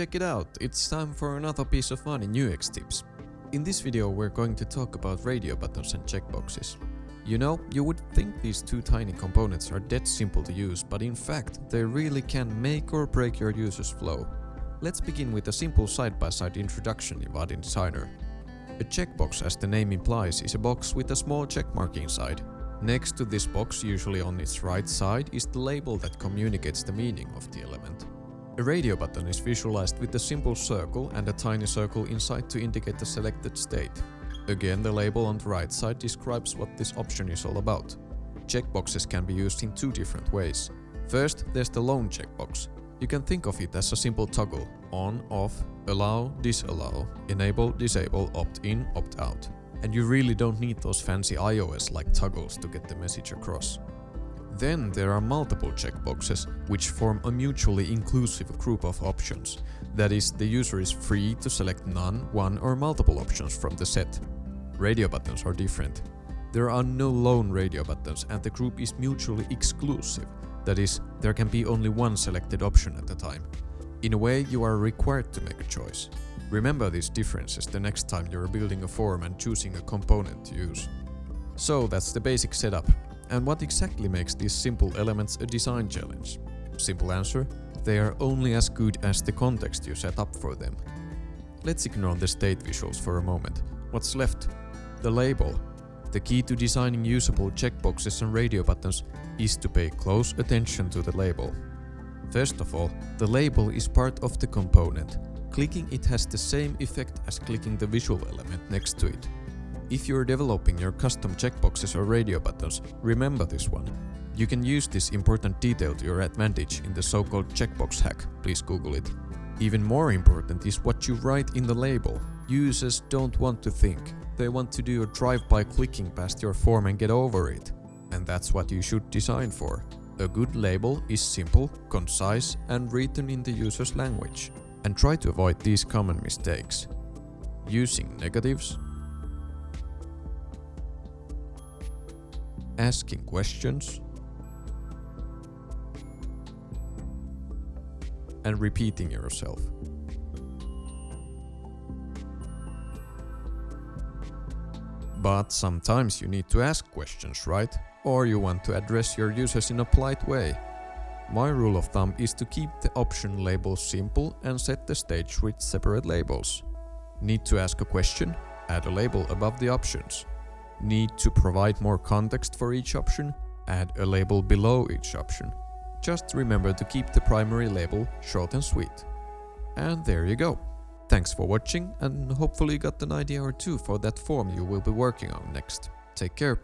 check it out, it's time for another piece of fun in UX tips. In this video we're going to talk about radio buttons and checkboxes. You know, you would think these two tiny components are dead simple to use, but in fact they really can make or break your user's flow. Let's begin with a simple side-by-side -side introduction in Vaadin Designer. A checkbox as the name implies is a box with a small checkmark inside. Next to this box, usually on its right side, is the label that communicates the meaning of the element. A radio button is visualized with a simple circle and a tiny circle inside to indicate the selected state. Again, the label on the right side describes what this option is all about. Checkboxes can be used in two different ways. First, there's the lone checkbox. You can think of it as a simple toggle, on, off, allow, disallow, enable, disable, opt-in, opt-out. And you really don't need those fancy iOS-like toggles to get the message across. Then there are multiple checkboxes, which form a mutually inclusive group of options. That is, the user is free to select none, one or multiple options from the set. Radio buttons are different. There are no lone radio buttons and the group is mutually exclusive. That is, there can be only one selected option at a time. In a way, you are required to make a choice. Remember these differences the next time you're building a form and choosing a component to use. So that's the basic setup. And what exactly makes these simple elements a design challenge? Simple answer, they are only as good as the context you set up for them. Let's ignore the state visuals for a moment. What's left? The label. The key to designing usable checkboxes and radio buttons is to pay close attention to the label. First of all, the label is part of the component. Clicking it has the same effect as clicking the visual element next to it. If you're developing your custom checkboxes or radio buttons, remember this one. You can use this important detail to your advantage in the so-called checkbox hack, please google it. Even more important is what you write in the label. Users don't want to think, they want to do a drive-by clicking past your form and get over it. And that's what you should design for. A good label is simple, concise and written in the user's language. And try to avoid these common mistakes. Using negatives, asking questions, and repeating yourself. But sometimes you need to ask questions, right? or you want to address your users in a polite way. My rule of thumb is to keep the option labels simple and set the stage with separate labels. Need to ask a question? Add a label above the options. Need to provide more context for each option? Add a label below each option. Just remember to keep the primary label short and sweet. And there you go. Thanks for watching and hopefully you got an idea or two for that form you will be working on next. Take care.